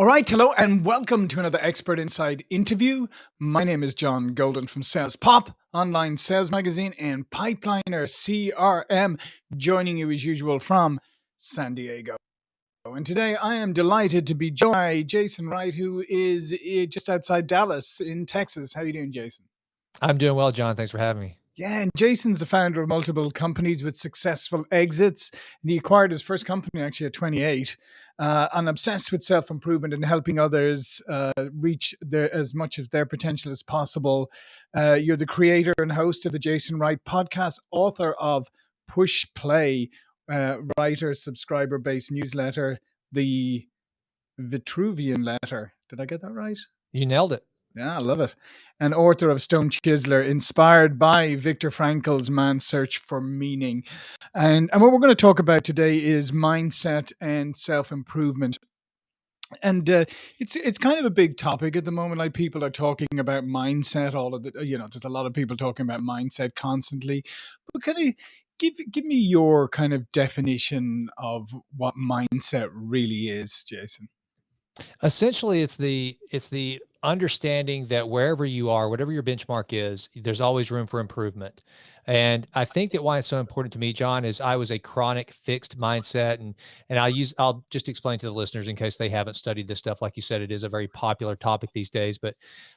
All right, hello and welcome to another Expert Insights interview. My name is John Golden from Sales Pop, online sales magazine, and Pipeliner CRM, joining you as usual from San Diego. And today I am delighted to be joined by Jason Wright, who is eh, just outside Dallas in Texas. How are you doing, Jason? I'm doing well, John. Thanks for having me. Yeah, and Jason's the founder of multiple companies with successful exits. And he acquired his first company actually at 28. Uh, and obsessed with self improvement and helping others uh, reach their, as much of their potential as possible. Uh, you're the creator and host of the Jason Wright podcast, author of Push Play, uh, writer, subscriber based newsletter, the Vitruvian Letter. Did I get that right? You nailed it. Yeah, I love it. An author of Stone Chiseler, inspired by Viktor Frankl's Man's Search for Meaning. And, and what we're going to talk about today is mindset and self improvement. And uh, it's it's kind of a big topic at the moment. Like people are talking about mindset. All of the you know, there's a lot of people talking about mindset constantly. But can you give give me your kind of definition of what mindset really is, Jason? Essentially, it's the it's the understanding that wherever you are, whatever your benchmark is, there's always room for improvement. And I think that why it's so important to me, John, is I was a chronic fixed mindset. And and I'll use I'll just explain to the listeners in case they haven't studied this stuff. Like you said, it is a very popular topic these days. But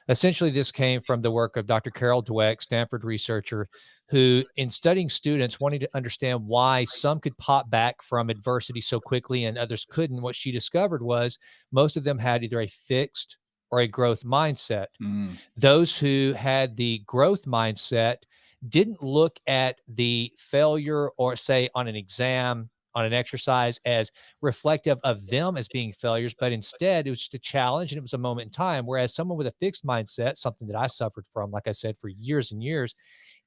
essentially, this came from the work of Dr. Carol Dweck, Stanford researcher, who in studying students wanting to understand why some could pop back from adversity so quickly and others couldn't, what she discovered was most of them had either a fixed or a growth mindset. Mm. Those who had the growth mindset didn't look at the failure or say on an exam on an exercise as reflective of them as being failures, but instead it was just a challenge and it was a moment in time. Whereas someone with a fixed mindset, something that I suffered from, like I said, for years and years,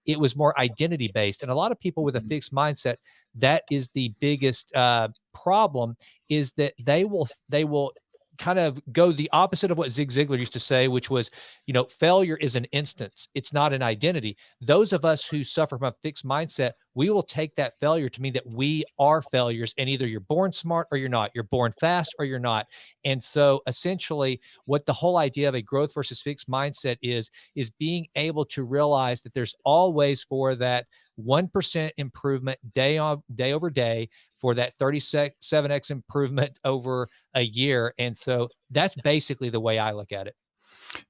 it was more identity based. And a lot of people with a mm. fixed mindset, that is the biggest uh, problem, is that they will they will kind of go the opposite of what Zig Ziglar used to say, which was, you know, failure is an instance, it's not an identity. Those of us who suffer from a fixed mindset, we will take that failure to mean that we are failures. And either you're born smart or you're not, you're born fast or you're not. And so essentially, what the whole idea of a growth versus fixed mindset is, is being able to realize that there's always for that 1% improvement day on day over day for that 37x improvement over a year. And so that's basically the way I look at it.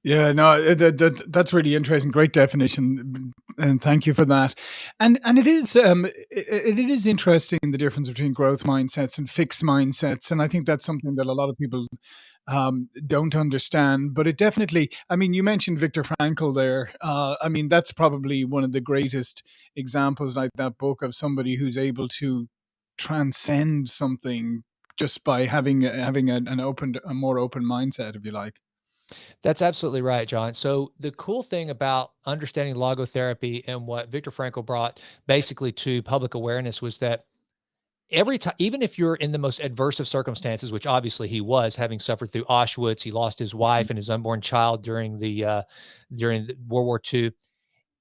Yeah, no, that, that, that's really interesting. Great definition, and thank you for that. And and it is um it, it is interesting the difference between growth mindsets and fixed mindsets, and I think that's something that a lot of people um, don't understand. But it definitely, I mean, you mentioned Viktor Frankl there. Uh, I mean, that's probably one of the greatest examples, like that book, of somebody who's able to transcend something just by having having an, an open, a more open mindset, if you like. That's absolutely right, John. So the cool thing about understanding logotherapy and what Viktor Frankl brought basically to public awareness was that every time, even if you're in the most adverse of circumstances, which obviously he was, having suffered through Auschwitz, he lost his wife mm-hmm. and his unborn child during the uh, during the World War II.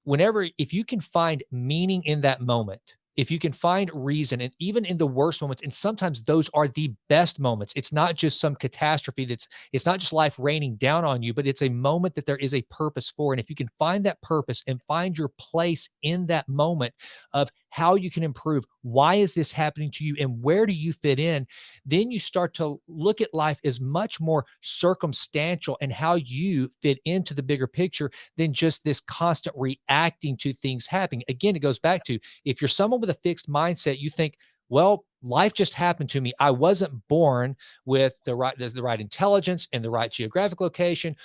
Whenever, if you can find meaning in that moment, if you can find reason and even in the worst moments and sometimes those are the best moments it's not just some catastrophe that's it's not just life raining down on you but it's a moment that there is a purpose for and if you can find that purpose and find your place in that moment of how you can improve why is this happening to you and where do you fit in then you start to look at life as much more circumstantial and how you fit into the bigger picture than just this constant reacting to things happening. Again it goes back to if you're someone with a fixed mindset you think well life just happened to me. I wasn't born with the right the right intelligence and the right geographic location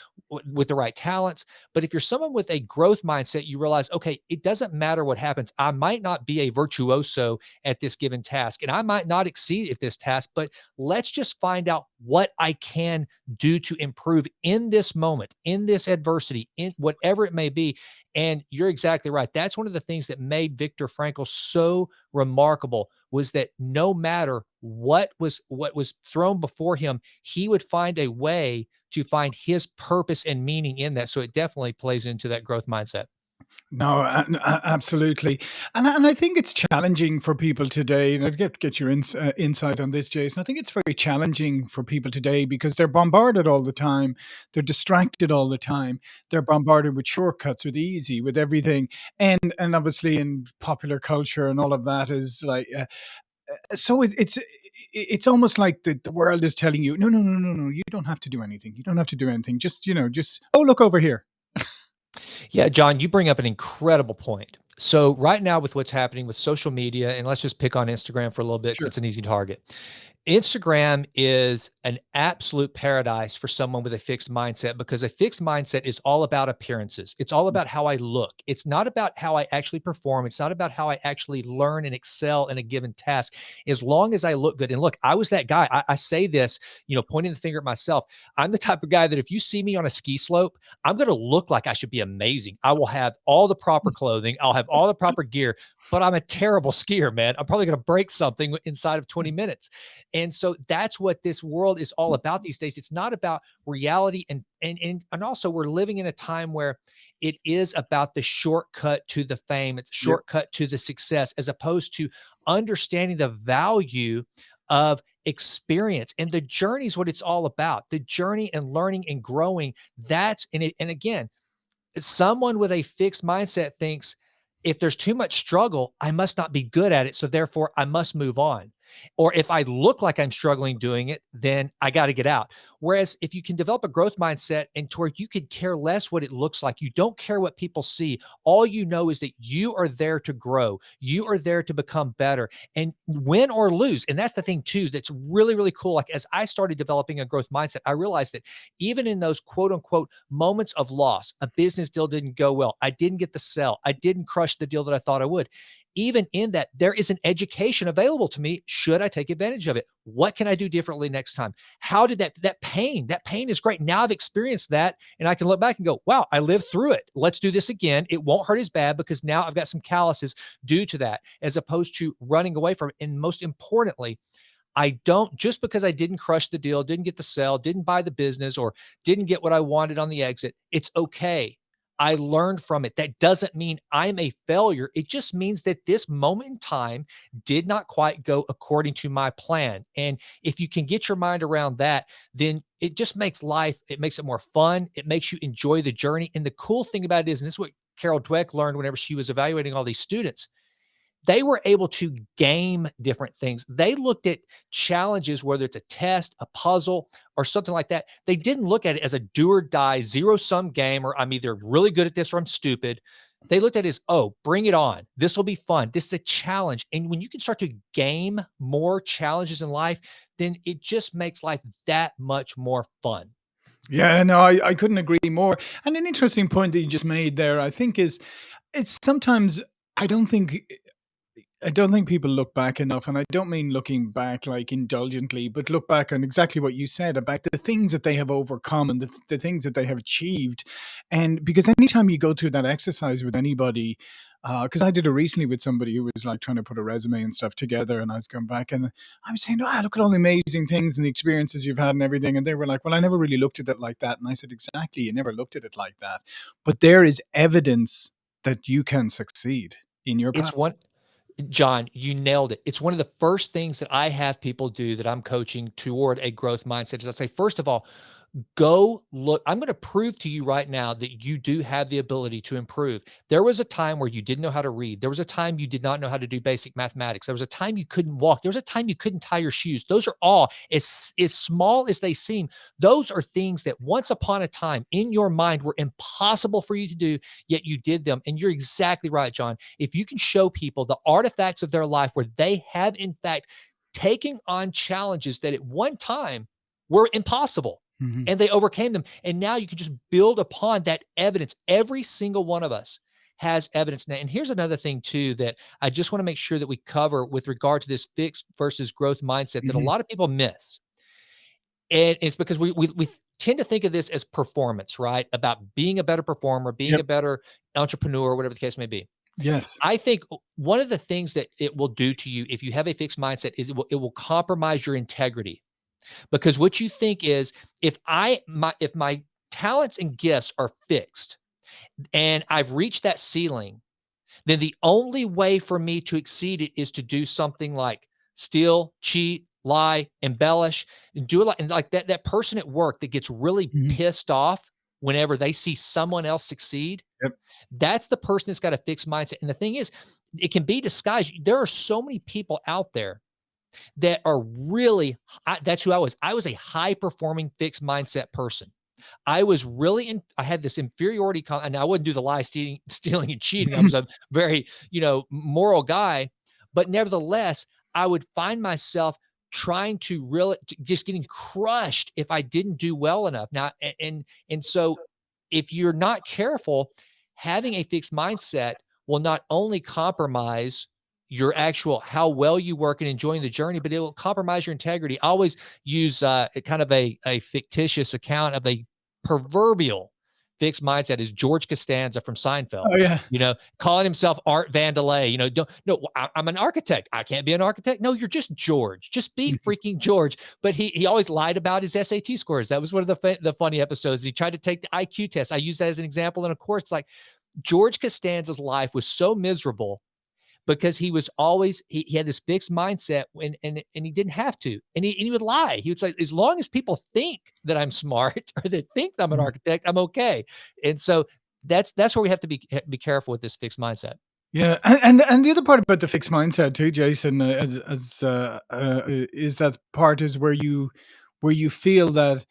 with the right talents. But if you're someone with a growth mindset, you realize, okay, it doesn't matter what happens. I might not be a virtuoso at this given task and I might not exceed at this task, but let's just find out what I can do to improve in this moment, in this adversity, in whatever it may be. And you're exactly right. That's one of the things that made Viktor Frankl so remarkable was that no matter what was what was thrown before him, he would find a way to find his purpose and meaning in that. So it definitely plays into that growth mindset. No, absolutely, and and I think it's challenging for people today, and I'd get get your ins uh, insight on this, Jason. I think it's very challenging for people today because they're bombarded all the time. They're distracted all the time. They're bombarded with shortcuts, with easy, with everything, and and obviously in popular culture and all of that is like, uh, Uh, so it, it's it's almost like the, the world is telling you, no, no, no, no, no, you don't have to do anything. You don't have to do anything. Just you know, just oh, look over here. Yeah, John, you bring up an incredible point. So right now with what's happening with social media, and let's just pick on Instagram for a little bit, Sure. it's an easy target. Instagram is an absolute paradise for someone with a fixed mindset because a fixed mindset is all about appearances. It's all mm. about how I look. It's not about how I actually perform. It's not about how I actually learn and excel in a given task. As long as I look good. And look, I was that guy. I, I say this, you know, pointing the finger at myself. I'm the type of guy that if you see me on a ski slope, I'm going to look like I should be amazing. I will have all the proper mm. clothing. I'll have all the proper gear, but I'm a terrible skier, man. I'm probably going to break something inside of 20 mm. minutes. And so that's what this world is all about mm-hmm. these days. It's not about reality and and and, and also we're living in a time where it is about the shortcut to the fame, it's shortcut to the success as opposed to understanding the value of experience and the journey is what it's all about. The journey and learning and growing. That's and it and again, someone with a fixed mindset thinks if there's too much struggle, I must not be good at it. So therefore, I must move on. Or if I look like I'm struggling doing it, then I got to get out. Whereas if you can develop a growth mindset and to where you could care less what it looks like, you don't care what people see. All you know is that you are there to grow, you are there to become better and win or lose. And that's the thing, too, that's really, really cool. Like as I started developing a growth mindset, I realized that even in those quote unquote moments of loss, a business deal didn't go well, I didn't get the sell, I didn't crush the deal that I thought I would even in that, there is an education available to me. Should I take advantage of it? What can I do differently next time? How did that, that pain, that pain is great. Now I've experienced that and I can look back and go, wow, I lived through it. Let's do this again. It won't hurt as bad because now I've got some calluses due to that, as opposed to running away from it. And most importantly, I don't just because I didn't crush the deal, didn't get the sell, didn't buy the business, or didn't get what I wanted on the exit. It's okay. I learned from it. That doesn't mean I'm a failure. It just means that this moment in time did not quite go according to my plan. And if you can get your mind around that, then it just makes life, it makes it more fun. It makes you enjoy the journey. And the cool thing about it is, and this is what Carol Dweck learned whenever she was evaluating all these students, they were able to game different things. They looked at challenges, whether it's a test, a puzzle, or something like that. They didn't look at it as a do or die, zero sum game, or I'm either really good at this or I'm stupid. They looked at it as, oh, bring it on. This will be fun. This is a challenge. And when you can start to game more challenges in life, then it just makes life that much more fun. Yeah, no, I, I couldn't agree more. And an interesting point that you just made there, I think, is it's sometimes I don't think I don't think people look back enough, and I don't mean looking back like indulgently, but look back on exactly what you said about the things that they have overcome and the, the things that they have achieved. And because anytime you go through that exercise with anybody, because uh, I did it recently with somebody who was like trying to put a resume and stuff together, and I was going back and I was saying, "Wow, look at all the amazing things and the experiences you've had and everything." And they were like, "Well, I never really looked at it like that." And I said, "Exactly, you never looked at it like that, but there is evidence that you can succeed in your path." It's one John, you nailed it. It's one of the first things that I have people do that I'm coaching toward a growth mindset. Is I say, first of all, Go look. I'm going to prove to you right now that you do have the ability to improve. There was a time where you didn't know how to read. There was a time you did not know how to do basic mathematics. There was a time you couldn't walk. There was a time you couldn't tie your shoes. Those are all as, as small as they seem. Those are things that once upon a time in your mind were impossible for you to do, yet you did them. And you're exactly right, John. If you can show people the artifacts of their life where they have, in fact, taken on challenges that at one time were impossible Mm-hmm. and they overcame them. And now you can just build upon that evidence. Every single one of us has evidence now. And here's another thing too that I just want to make sure that we cover with regard to this fixed versus growth mindset that mm-hmm. a lot of people miss. And it's because we we we tend to think of this as performance, right? About being a better performer, being yep. a better entrepreneur, whatever the case may be. Yes. I think one of the things that it will do to you if you have a fixed mindset is it will, it will compromise your integrity because what you think is if I my if my talents and gifts are fixed, and I've reached that ceiling, then the only way for me to exceed it is to do something like steal, cheat, lie, embellish, and do it like and like that that person at work that gets really mm -hmm. pissed off whenever they see someone else succeed. Yep. That's the person that's got a fixed mindset. And the thing is, it can be disguised. There are so many people out there that are really I, that's who I was. I was a high performing fixed mindset person. I was really in, I had this inferiority, and I wouldn't do the lie, stealing, stealing and cheating. I was a very, you know, moral guy, but nevertheless, I would find myself trying to really just getting crushed if I didn't do well enough. Now, and, and so if you're not careful, having a fixed mindset will not only compromise your actual how well you work and enjoying the journey, but it will compromise your integrity. I always use uh, kind of a, a fictitious account of a proverbial fixed mindset is George Costanza from Seinfeld. Oh yeah, you know, calling himself Art Vandelay. You know, don't no, I, am an architect. I can't be an architect. No, you're just George. Just be freaking George. But he he always lied about his SAT scores. That was one of the the funny episodes. He tried to take the IQ test. I use that as an example, and of course, like George Costanza's life was so miserable because he was always he, he had this fixed mindset and and and he didn't have to and he, and he would lie. He would say as long as people think that i'm smart or they think i'm an mm-hmm. architect i'm okay. And so that's that's where we have to be be careful with this fixed mindset. Yeah, and and the other part about the fixed mindset too, Jason, uh, as, as uh, uh, is that part is where you where you feel that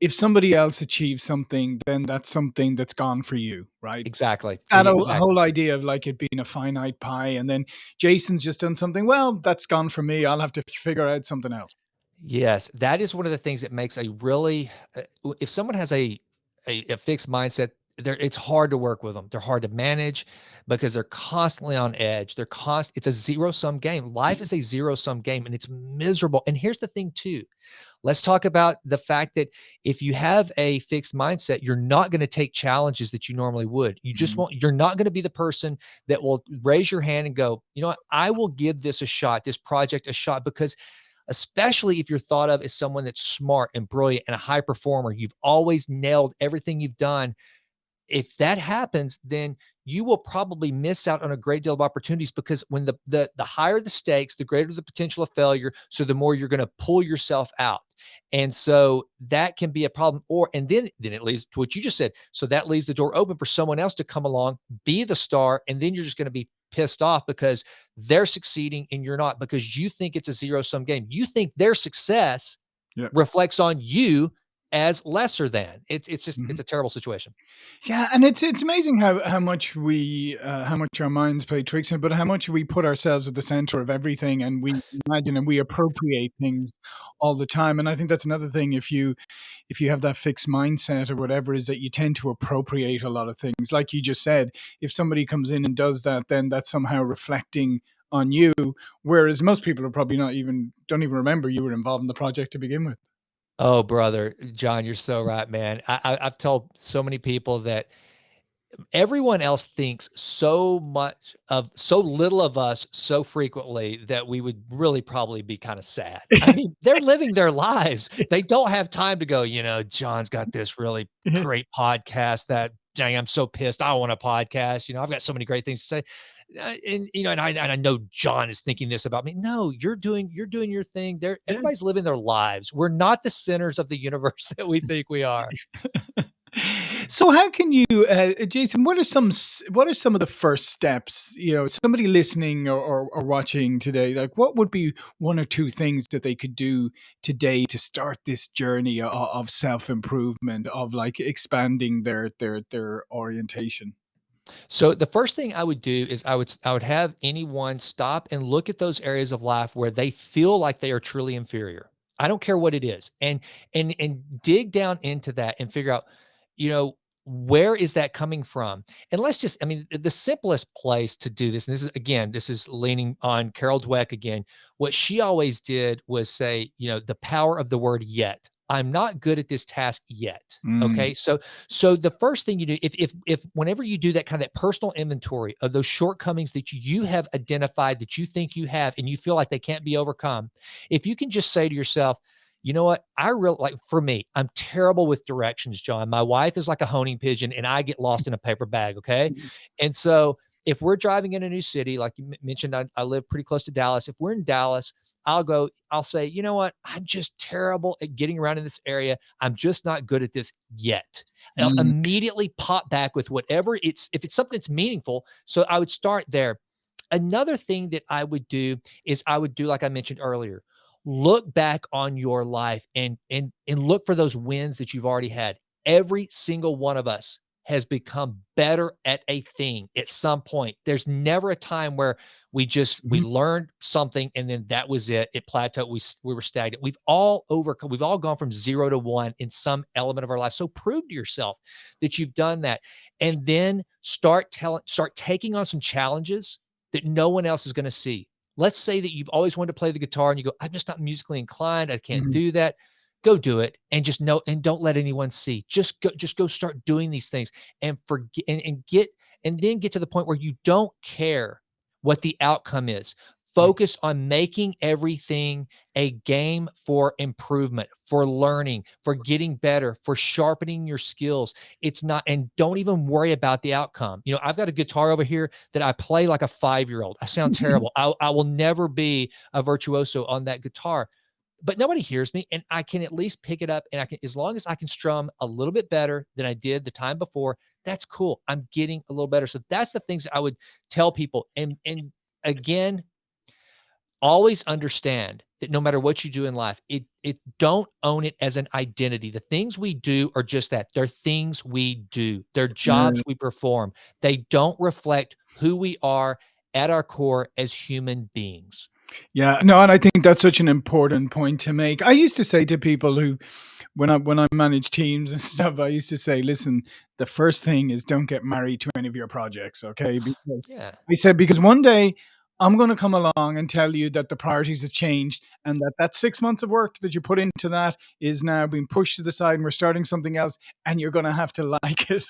if somebody else achieves something, then that's something that's gone for you, right? Exactly. That exactly. whole idea of like it being a finite pie, and then Jason's just done something. Well, that's gone for me. I'll have to figure out something else. Yes, that is one of the things that makes a really. Uh, if someone has a, a a fixed mindset, they're it's hard to work with them. They're hard to manage because they're constantly on edge. They're const. It's a zero sum game. Life is a zero sum game, and it's miserable. And here's the thing, too. Let's talk about the fact that if you have a fixed mindset, you're not going to take challenges that you normally would. You just mm-hmm. won't, you're not going to be the person that will raise your hand and go, you know what, I will give this a shot, this project a shot, because especially if you're thought of as someone that's smart and brilliant and a high performer, you've always nailed everything you've done if that happens, then you will probably miss out on a great deal of opportunities because when the the the higher the stakes, the greater the potential of failure. So the more you're going to pull yourself out, and so that can be a problem. Or and then then it leads to what you just said. So that leaves the door open for someone else to come along, be the star, and then you're just going to be pissed off because they're succeeding and you're not because you think it's a zero sum game. You think their success yep. reflects on you as lesser than. It's it's just mm-hmm. it's a terrible situation. Yeah, and it's it's amazing how how much we uh, how much our minds play tricks, but how much we put ourselves at the center of everything, and we imagine and we appropriate things all the time. And I think that's another thing. If you if you have that fixed mindset or whatever, is that you tend to appropriate a lot of things. Like you just said, if somebody comes in and does that, then that's somehow reflecting on you. Whereas most people are probably not even don't even remember you were involved in the project to begin with. Oh, brother, John, you're so right, man. I, I, I've told so many people that everyone else thinks so much of so little of us so frequently that we would really probably be kind of sad. I mean, they're living their lives. They don't have time to go, you know, John's got this really mm-hmm. great podcast that dang, I'm so pissed. I want a podcast. You know, I've got so many great things to say. Uh, and you know, and I, and I know John is thinking this about me. No, you're doing you're doing your thing. There, everybody's living their lives. We're not the centers of the universe that we think we are. so how can you uh, jason what are some what are some of the first steps you know somebody listening or, or, or, watching today like what would be one or two things that they could do today to start this journey of, of self-improvement of like expanding their their their orientation so the first thing I would do is I would I would have anyone stop and look at those areas of life where they feel like they are truly inferior. I don't care what it is. And and and dig down into that and figure out, you know, where is that coming from? And let's just, I mean, the simplest place to do this, and this is again, this is leaning on Carol Dweck again. What she always did was say, you know, the power of the word yet. I'm not good at this task yet. Mm. Okay. So, so the first thing you do, if, if, if whenever you do that kind of that personal inventory of those shortcomings that you have identified that you think you have and you feel like they can't be overcome, if you can just say to yourself, you know what? I really like for me, I'm terrible with directions, John. My wife is like a honing pigeon and I get lost in a paper bag. Okay. Mm-hmm. And so if we're driving in a new city, like you mentioned, I, I, live pretty close to Dallas. If we're in Dallas, I'll go, I'll say, you know what? I'm just terrible at getting around in this area. I'm just not good at this yet. I'll mm. immediately pop back with whatever it's, if it's something that's meaningful. So I would start there. Another thing that I would do is I would do, like I mentioned earlier, look back on your life and and and look for those wins that you've already had. Every single one of us has become better at a thing at some point. There's never a time where we just we learned something and then that was it. It plateaued. We we were stagnant. We've all overcome. We've all gone from zero to one in some element of our life. So prove to yourself that you've done that, and then start telling, start taking on some challenges that no one else is going to see. Let's say that you've always wanted to play the guitar and you go, I'm just not musically inclined. I can't mm-hmm. do that. Go do it and just know and don't let anyone see. Just go, just go start doing these things and forget and, and get and then get to the point where you don't care what the outcome is. Focus on making everything a game for improvement, for learning, for getting better, for sharpening your skills. It's not, and don't even worry about the outcome. You know, I've got a guitar over here that I play like a five year old. I sound terrible. I, I will never be a virtuoso on that guitar but nobody hears me and I can at least pick it up and I can as long as I can strum a little bit better than I did the time before that's cool I'm getting a little better so that's the things I would tell people and and again always understand that no matter what you do in life, it it don't own it as an identity. The things we do are just that. They're things we do. They're jobs mm. we perform. They don't reflect who we are at our core as human beings. Yeah, no, and I think that's such an important point to make. I used to say to people who when I when I manage teams and stuff, I used to say, listen, the first thing is don't get married to any of your projects, okay? Because yeah. I said because one day I'm going to come along and tell you that the priorities have changed and that that six months of work that you put into that is now being pushed to the side and we're starting something else and you're going to have to like it.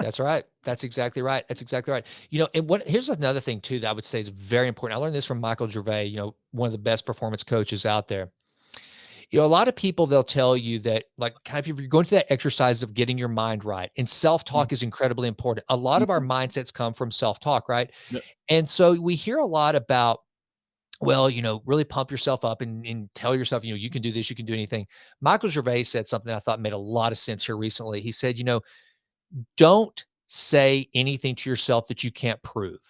That's right. That's exactly right. That's exactly right. You know, and what here's another thing too that I would say is very important. I learned this from Michael Gervais, you know, one of the best performance coaches out there you know, a lot of people they'll tell you that like kind of if you're going through that exercise of getting your mind right, and self-talk mm-hmm. is incredibly important. A lot mm-hmm. of our mm-hmm. mindsets come from self-talk, right? Yep. And so we hear a lot about well, you know, really pump yourself up and, and tell yourself, you know, you can do this, you can do anything. Michael Gervais said something I thought made a lot of sense here recently. He said, you know, don't say anything to yourself that you can't prove.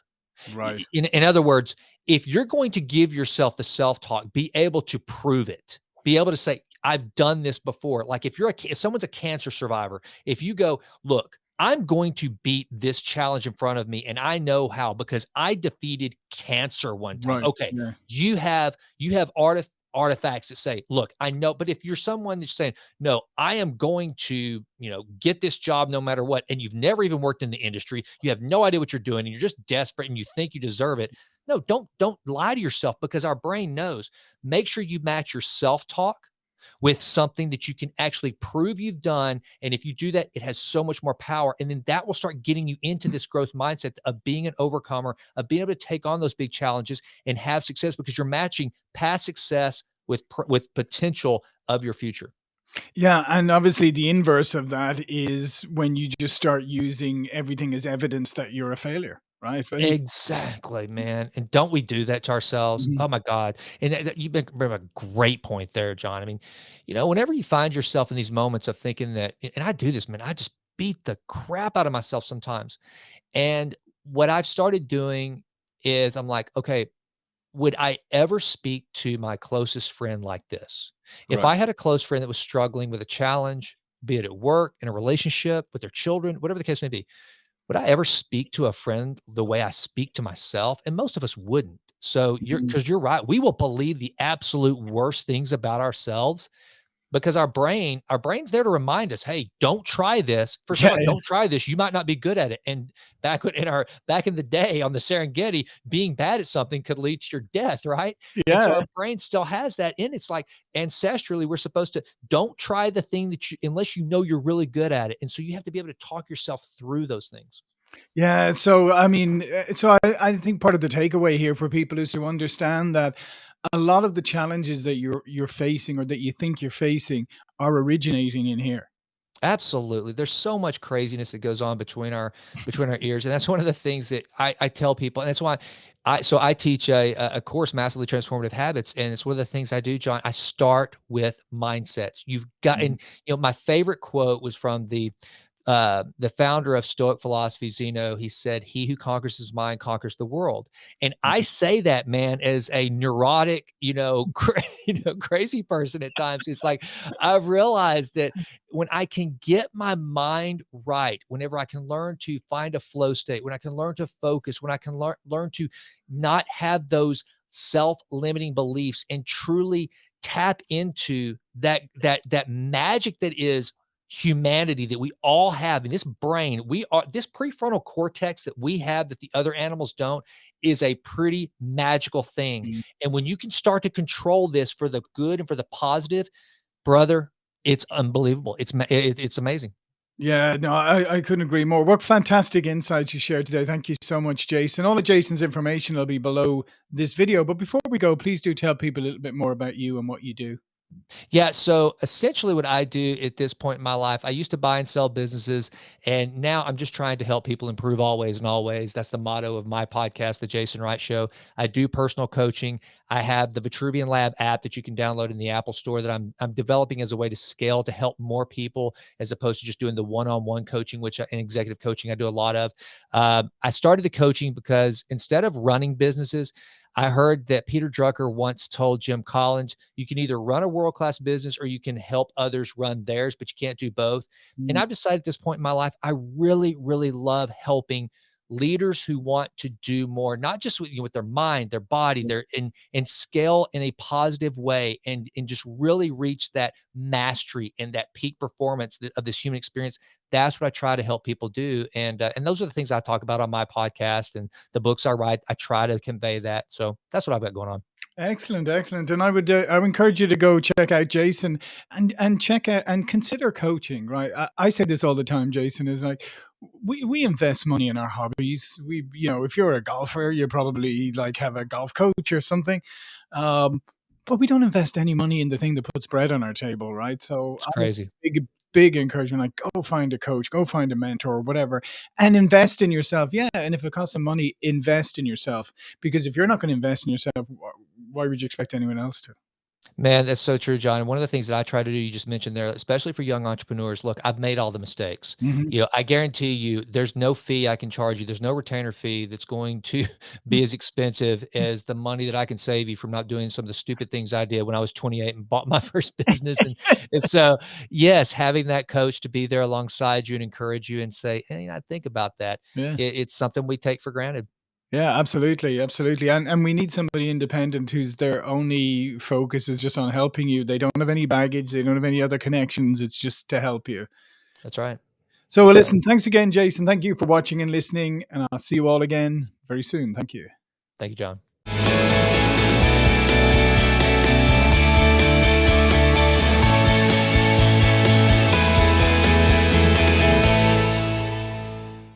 Right. In, in other words, if you're going to give yourself the self talk, be able to prove it be able to say, I've done this before. Like if you're a, if someone's a cancer survivor, if you go, look, I'm going to beat this challenge in front of me and I know how because I defeated cancer one time. Right. Okay. Yeah. You have, you have artif- artifacts that say, look, I know, but if you're someone that's saying, no, I am going to, you know, get this job no matter what, and you've never even worked in the industry, you have no idea what you're doing, and you're just desperate and you think you deserve it, no, don't don't lie to yourself because our brain knows. Make sure you match your self-talk with something that you can actually prove you've done. And if you do that, it has so much more power. And then that will start getting you into this growth mindset of being an overcomer, of being able to take on those big challenges and have success because you're matching past success with with potential of your future. Yeah, and obviously the inverse of that is when you just start using everything as evidence that you're a failure right? Exactly, man. And don't we do that to ourselves? Mhm. Oh my God. And that, that- you bring a great point there, John. I mean, you know, whenever you find yourself in these moments of thinking that, and I do this, man, I just beat the crap out of myself sometimes. And what I've started doing is I'm like, okay, would I ever speak to my closest friend like this? If I had a close friend that was struggling with a challenge, be it at work, in a relationship, with their children, whatever the case may be, would I ever speak to a friend the way I speak to myself? And most of us wouldn't. So you're because mm-hmm. you're right. We will believe the absolute worst things about ourselves because our brain, our brain's there to remind us, hey, don't try this. First yeah, of all, yeah. don't try this. You might not be good at it. And back in our back in the day on the Serengeti, being bad at something could lead to your death, right? Yeah. And so our brain still has that in. It's like ancestrally, we're supposed to don't try the thing that you unless you know you're really good at it. And so you have to be able to talk yourself through those things. Yeah, so I mean, eh, so I, I think part of the takeaway here for people is to understand that a lot of the challenges that you're you're facing or that you think you're facing are originating in here. Absolutely. There's so much craziness that goes on between our between our ears, and that's one of the things that I, I tell people, and that's why I so I teach a, a course, massively transformative habits, and it's one of the things I do, John. I start with mindsets. You've got, mm-hmm. and you know, my favorite quote was from the uh, the founder of Stoic philosophy, Zeno, he said, "He who conquers his mind conquers the world." And I mm-hmm. say that, man, as a neurotic, you know, cra- you know, crazy person at times. It's like I've realized that when I can get my mind right, whenever I can learn to find a flow state, when I can learn to focus, when I can learn learn to not have those self-limiting beliefs and truly tap into that that that magic that is humanity that we all have in this brain we are this prefrontal cortex that we have that the other animals don't is a pretty magical thing mm-hmm. and when you can start to control this for the good and for the positive brother it's unbelievable it's it's amazing yeah, no, I, I couldn't agree more. What fantastic insights you shared today. Thank you so much, Jason. All of Jason's information will be below this video. But before we go, please do tell people a little bit more about you and what you do. Yeah. So essentially, what I do at this point in my life, I used to buy and sell businesses, and now I'm just trying to help people improve always and always. That's the motto of my podcast, The Jason Wright Show. I do personal coaching. I have the Vitruvian Lab app that you can download in the Apple Store that I'm I'm developing as a way to scale to help more people, as opposed to just doing the one-on-one coaching, which in executive coaching I do a lot of. Um, I started the coaching because instead of running businesses, I heard that Peter Drucker once told Jim Collins, you can either run a world class business or you can help others run theirs, but you can't do both. Mm-hmm. And I've decided at this point in my life, I really, really love helping leaders who want to do more, not just with, you know, with their mind, their body, their and and scale in a positive way, and and just really reach that mastery and that peak performance of this human experience. That's what I try to help people do, and uh, and those are the things I talk about on my podcast and the books I write. I try to convey that, so that's what I've got going on. Excellent, excellent. And I would uh, I would encourage you to go check out Jason and and check out and consider coaching. Right, I, I say this all the time. Jason is like we we invest money in our hobbies. We you know if you're a golfer, you probably like have a golf coach or something. Um, but we don't invest any money in the thing that puts bread on our table, right? So it's crazy. Big, big encouragement like go find a coach go find a mentor or whatever and invest in yourself yeah and if it costs some money invest in yourself because if you're not going to invest in yourself why would you expect anyone else to Man, that's so true, John. One of the things that I try to do, you just mentioned there, especially for young entrepreneurs, look, I've made all the mistakes. Mm-hmm. You know, I guarantee you there's no fee I can charge you. There's no retainer fee that's going to be as expensive as the money that I can save you from not doing some of the stupid things I did when I was 28 and bought my first business. And, and so, yes, having that coach to be there alongside you and encourage you and say, hey, I think about that. Yeah. It, it's something we take for granted. Yeah, absolutely, absolutely, and and we need somebody independent whose their only focus is just on helping you. They don't have any baggage. They don't have any other connections. It's just to help you. That's right. So, well, listen. Thanks again, Jason. Thank you for watching and listening, and I'll see you all again very soon. Thank you. Thank you, John.